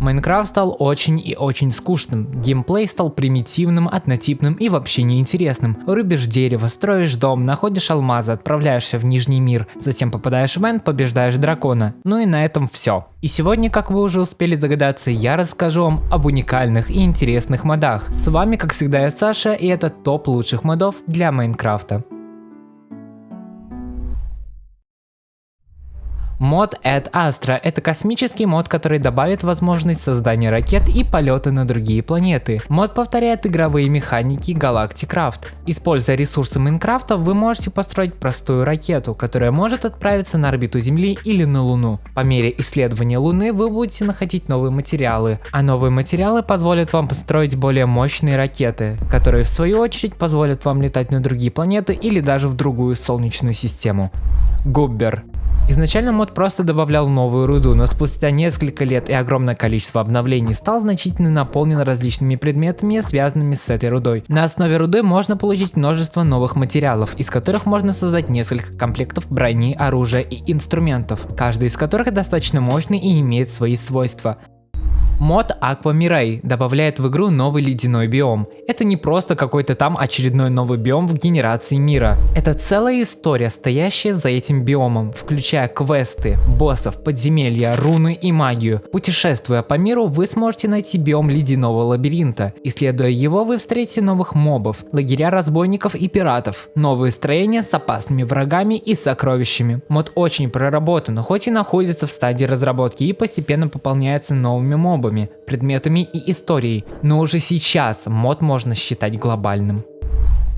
Майнкрафт стал очень и очень скучным, геймплей стал примитивным, однотипным и вообще неинтересным. Рубишь дерево, строишь дом, находишь алмазы, отправляешься в Нижний мир, затем попадаешь в Энд, побеждаешь дракона. Ну и на этом все. И сегодня, как вы уже успели догадаться, я расскажу вам об уникальных и интересных модах. С вами, как всегда, я Саша, и это топ лучших модов для Майнкрафта. Мод Ad Astra – это космический мод, который добавит возможность создания ракет и полета на другие планеты. Мод повторяет игровые механики Galactic Craft. Используя ресурсы Майнкрафта, вы можете построить простую ракету, которая может отправиться на орбиту Земли или на Луну. По мере исследования Луны вы будете находить новые материалы, а новые материалы позволят вам построить более мощные ракеты, которые в свою очередь позволят вам летать на другие планеты или даже в другую солнечную систему. Губбер Изначально мод просто добавлял новую руду, но спустя несколько лет и огромное количество обновлений стал значительно наполнен различными предметами, связанными с этой рудой. На основе руды можно получить множество новых материалов, из которых можно создать несколько комплектов брони, оружия и инструментов, каждый из которых достаточно мощный и имеет свои свойства. Мод Aqua Mirai добавляет в игру новый ледяной биом. Это не просто какой-то там очередной новый биом в генерации мира. Это целая история, стоящая за этим биомом, включая квесты, боссов, подземелья, руны и магию. Путешествуя по миру, вы сможете найти биом ледяного лабиринта. Исследуя его, вы встретите новых мобов, лагеря разбойников и пиратов, новые строения с опасными врагами и сокровищами. Мод очень проработан, хоть и находится в стадии разработки и постепенно пополняется новыми мобами мобами, предметами и историей, но уже сейчас мод можно считать глобальным.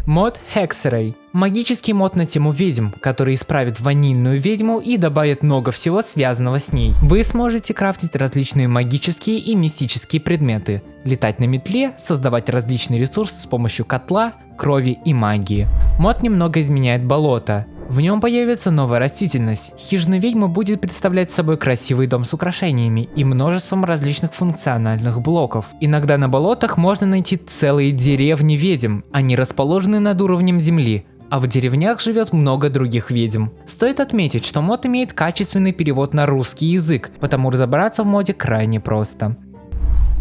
Мод Hexeray. Магический мод на тему ведьм, который исправит ванильную ведьму и добавит много всего связанного с ней. Вы сможете крафтить различные магические и мистические предметы, летать на метле, создавать различные ресурсы с помощью котла, крови и магии. Мод немного изменяет болото. В нем появится новая растительность. Хижина ведьмы будет представлять собой красивый дом с украшениями и множеством различных функциональных блоков. Иногда на болотах можно найти целые деревни ведьм, они расположены над уровнем земли, а в деревнях живет много других ведьм. Стоит отметить, что мод имеет качественный перевод на русский язык, потому разобраться в моде крайне просто.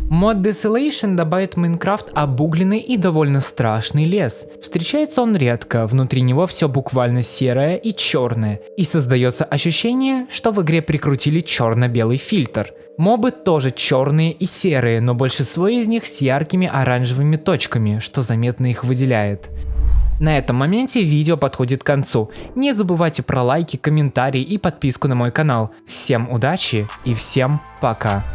Мод Desolation добавит в Майнкрафт обугленный и довольно страшный лес. Встречается он редко, внутри него все буквально серое и черное, и создается ощущение, что в игре прикрутили черно-белый фильтр. Мобы тоже черные и серые, но большинство из них с яркими оранжевыми точками, что заметно их выделяет. На этом моменте видео подходит к концу. Не забывайте про лайки, комментарии и подписку на мой канал. Всем удачи и всем пока.